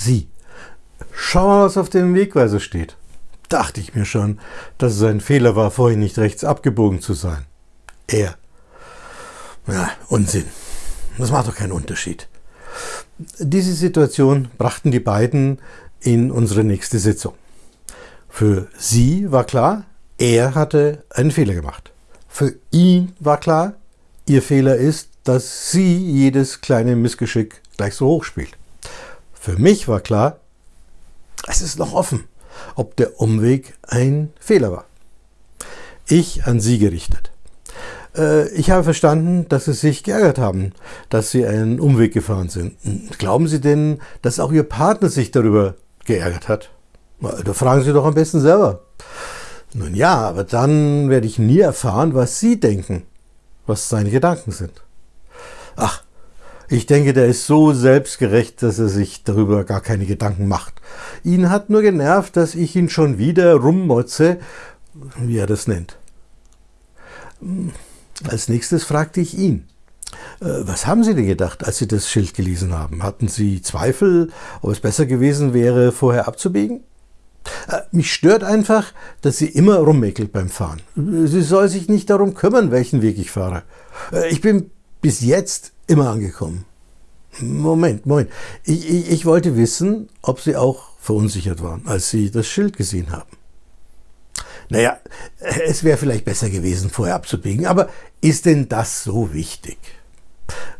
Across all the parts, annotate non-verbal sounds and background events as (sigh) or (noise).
Sie. Schau mal, was auf dem Wegweiser steht. Dachte ich mir schon, dass es ein Fehler war, vorhin nicht rechts abgebogen zu sein. Er. Ja, Unsinn. Das macht doch keinen Unterschied. Diese Situation brachten die beiden in unsere nächste Sitzung. Für sie war klar, er hatte einen Fehler gemacht. Für ihn war klar, ihr Fehler ist, dass sie jedes kleine Missgeschick gleich so hoch spielt. Für mich war klar, es ist noch offen, ob der Umweg ein Fehler war. Ich an sie gerichtet. Äh, ich habe verstanden, dass Sie sich geärgert haben, dass Sie einen Umweg gefahren sind. Glauben Sie denn, dass auch Ihr Partner sich darüber geärgert hat? Da fragen Sie doch am besten selber. Nun ja, aber dann werde ich nie erfahren, was Sie denken, was seine Gedanken sind. Ach, ich denke, der ist so selbstgerecht, dass er sich darüber gar keine Gedanken macht. Ihn hat nur genervt, dass ich ihn schon wieder rummotze, wie er das nennt. Als nächstes fragte ich ihn. Äh, was haben Sie denn gedacht, als Sie das Schild gelesen haben? Hatten Sie Zweifel, ob es besser gewesen wäre, vorher abzubiegen? Äh, mich stört einfach, dass sie immer rummäkelt beim Fahren. Sie soll sich nicht darum kümmern, welchen Weg ich fahre. Äh, ich bin bis jetzt immer angekommen. Moment, Moment. Ich, ich, ich wollte wissen, ob Sie auch verunsichert waren, als Sie das Schild gesehen haben. Naja, es wäre vielleicht besser gewesen, vorher abzubiegen, aber ist denn das so wichtig?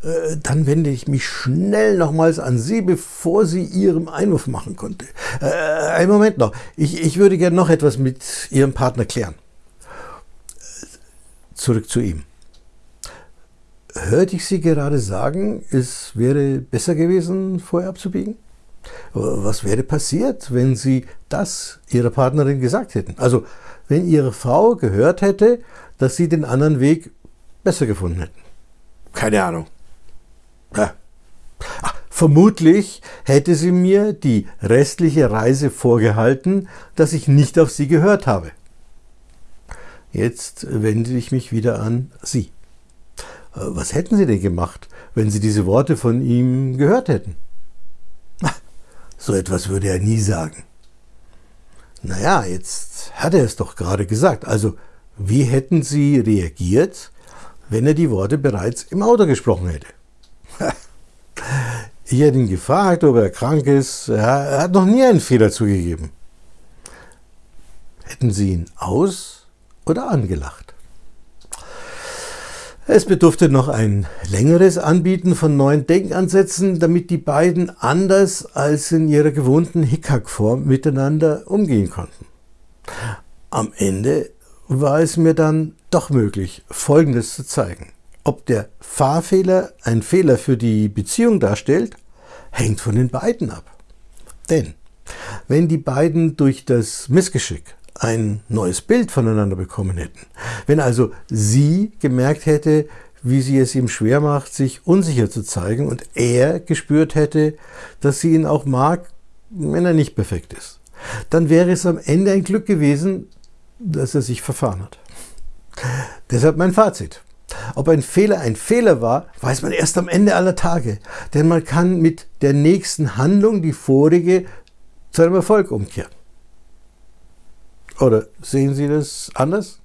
Äh, dann wende ich mich schnell nochmals an Sie, bevor sie Ihrem Einwurf machen konnte. Äh, einen Moment noch. Ich, ich würde gerne noch etwas mit Ihrem Partner klären. Zurück zu ihm. Hörte ich Sie gerade sagen, es wäre besser gewesen, vorher abzubiegen? Was wäre passiert, wenn Sie das Ihrer Partnerin gesagt hätten? Also, wenn Ihre Frau gehört hätte, dass Sie den anderen Weg besser gefunden hätten. Keine Ahnung. Ja. Ach, vermutlich hätte sie mir die restliche Reise vorgehalten, dass ich nicht auf sie gehört habe. Jetzt wende ich mich wieder an Sie. Äh, was hätten Sie denn gemacht, wenn Sie diese Worte von ihm gehört hätten? So etwas würde er nie sagen. Naja, jetzt hat er es doch gerade gesagt. Also, wie hätten Sie reagiert, wenn er die Worte bereits im Auto gesprochen hätte. (laughs) Ich hätte ihn gefragt, ob er krank ist. Er hat noch nie einen Fehler zugegeben. Hätten Sie ihn aus- oder angelacht? Es bedurfte noch ein längeres Anbieten von neuen Denkansätzen, damit die beiden anders als in ihrer gewohnten Hickhack-Form miteinander umgehen konnten. Am Ende war es mir dann doch möglich, Folgendes zu zeigen. Ob der Fahrfehler ein Fehler für die Beziehung darstellt, hängt von den beiden ab. Denn wenn die beiden durch das Missgeschick ein neues Bild voneinander bekommen hätten, wenn also sie gemerkt hätte, wie sie es ihm schwer macht, sich unsicher zu zeigen und er gespürt hätte, dass sie ihn auch mag, wenn er nicht perfekt ist, dann wäre es am Ende ein Glück gewesen, dass er sich verfahren hat. Deshalb mein Fazit. Ob ein Fehler ein Fehler war, weiß man erst am Ende aller Tage. Denn man kann mit der nächsten Handlung die vorige zu einem Erfolg umkehren. Oder sehen Sie das anders?